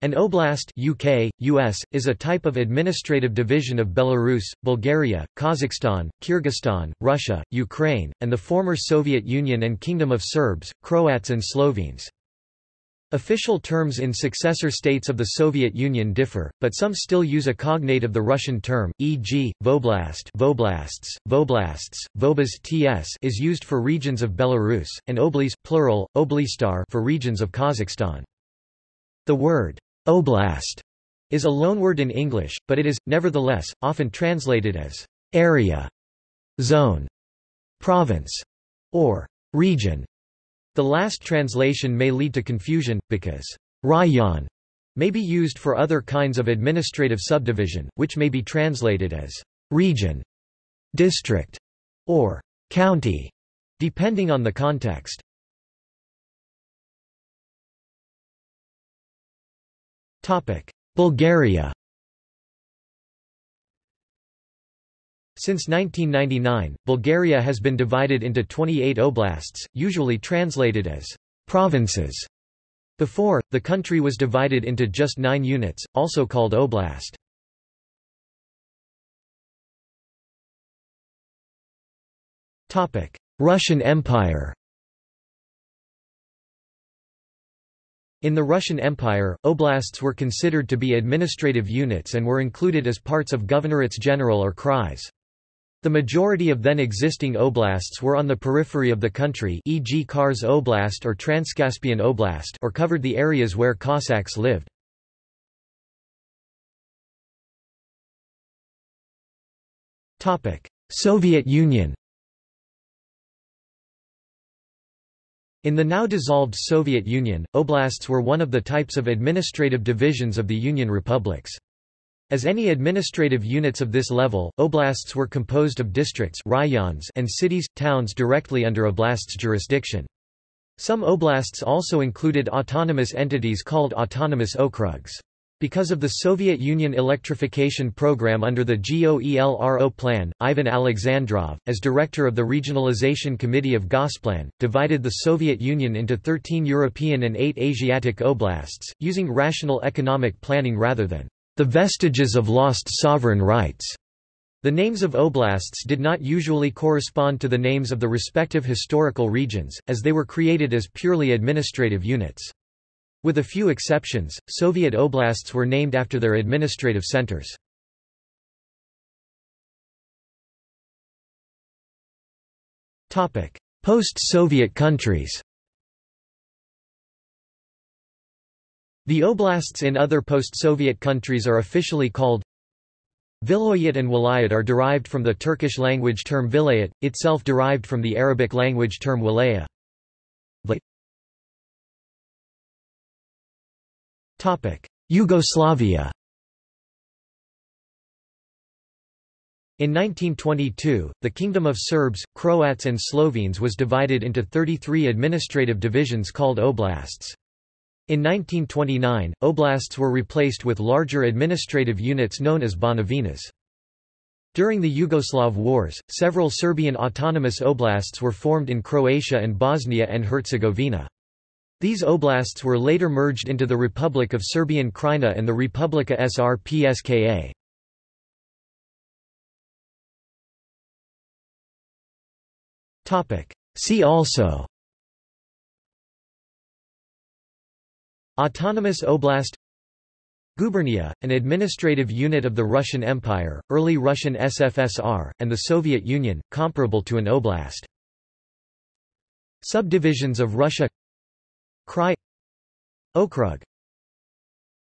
An oblast UK, US, is a type of administrative division of Belarus, Bulgaria, Kazakhstan, Kyrgyzstan, Russia, Ukraine, and the former Soviet Union and Kingdom of Serbs, Croats and Slovenes. Official terms in successor states of the Soviet Union differ, but some still use a cognate of the Russian term, e.g., voblast voblasts, voblasts, vobas ts is used for regions of Belarus, and oblys plural, oblystar for regions of Kazakhstan. The word Oblast is a loanword in English, but it is, nevertheless, often translated as area, zone, province, or region. The last translation may lead to confusion, because rayon may be used for other kinds of administrative subdivision, which may be translated as region, district, or county, depending on the context. Bulgaria Since 1999, Bulgaria has been divided into 28 oblasts, usually translated as provinces. Before, the country was divided into just nine units, also called oblast. Russian Empire In the Russian Empire, oblasts were considered to be administrative units and were included as parts of governorates general or krais. The majority of then existing oblasts were on the periphery of the country e.g. Kars Oblast or Transcaspian Oblast or covered the areas where Cossacks lived. Soviet Union In the now dissolved Soviet Union, oblasts were one of the types of administrative divisions of the Union republics. As any administrative units of this level, oblasts were composed of districts rayons and cities, towns directly under oblast's jurisdiction. Some oblasts also included autonomous entities called autonomous okrugs. Because of the Soviet Union electrification program under the GOELRO plan, Ivan Alexandrov, as director of the Regionalization Committee of Gosplan, divided the Soviet Union into 13 European and 8 Asiatic oblasts, using rational economic planning rather than the vestiges of lost sovereign rights. The names of oblasts did not usually correspond to the names of the respective historical regions, as they were created as purely administrative units. With a few exceptions, Soviet oblasts were named after their administrative centers. Post-Soviet countries The oblasts in other post-Soviet countries are officially called Vilayet and Walayat are derived from the Turkish language term vilayet, itself derived from the Arabic language term walaya. Yugoslavia In 1922, the Kingdom of Serbs, Croats and Slovenes was divided into 33 administrative divisions called oblasts. In 1929, oblasts were replaced with larger administrative units known as banovinas. During the Yugoslav Wars, several Serbian autonomous oblasts were formed in Croatia and Bosnia and Herzegovina. These oblasts were later merged into the Republic of Serbian Krajina and the Republika Srpska. See also Autonomous Oblast Gubernia, an administrative unit of the Russian Empire, early Russian SFSR, and the Soviet Union, comparable to an oblast. Subdivisions of Russia Krai Okrug